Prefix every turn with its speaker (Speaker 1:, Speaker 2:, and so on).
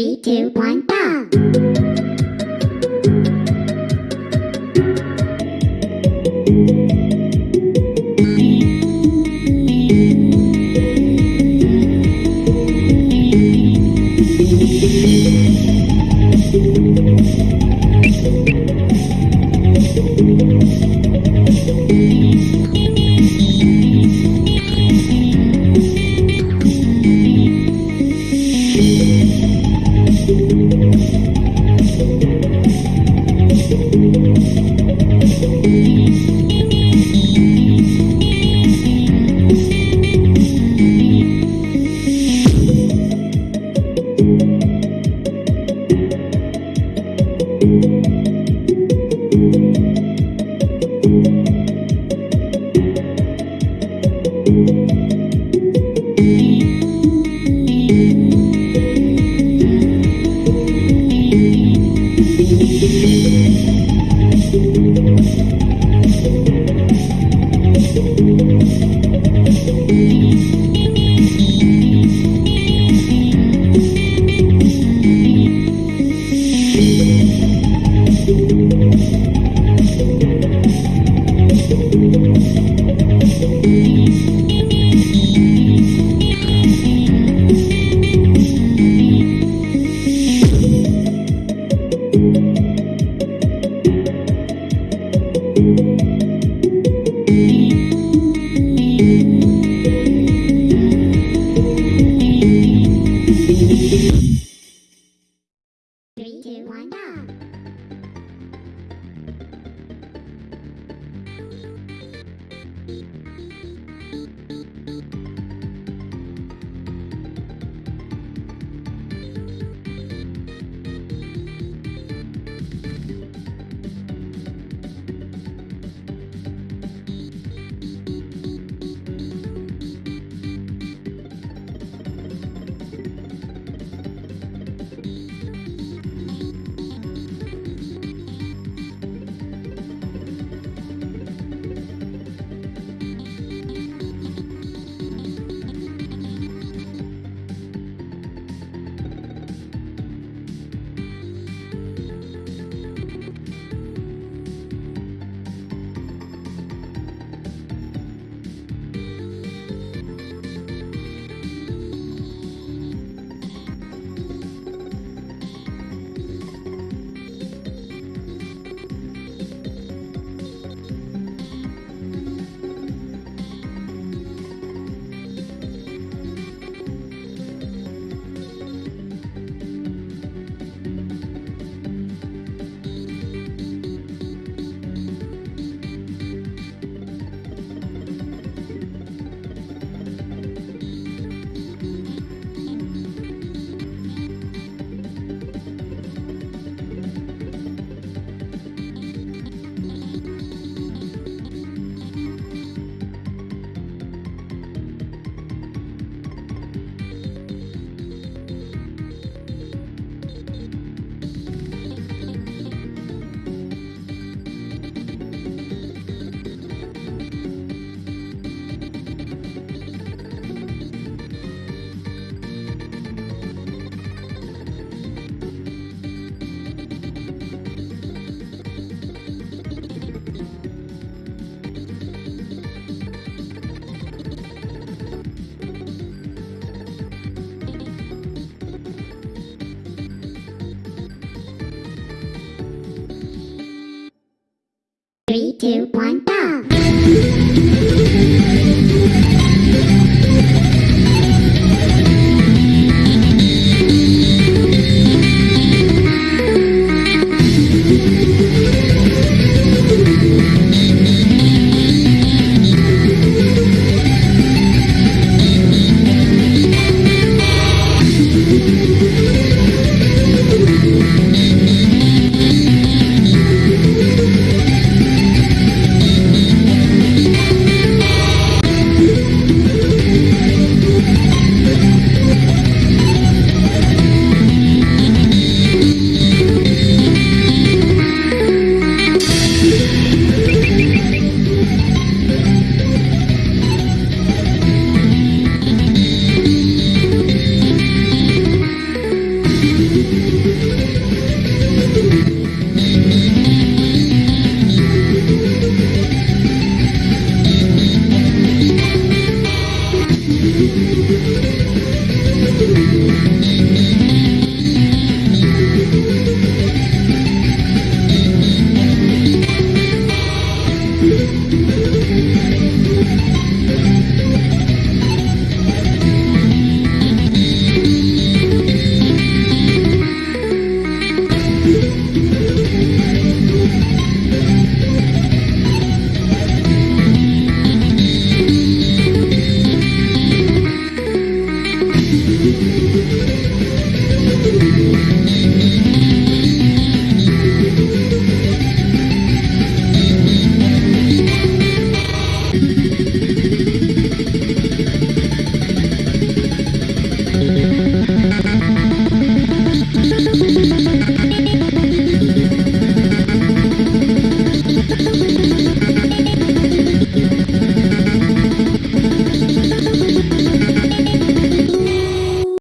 Speaker 1: Three, two, one, go! Three, go! Three, two, one,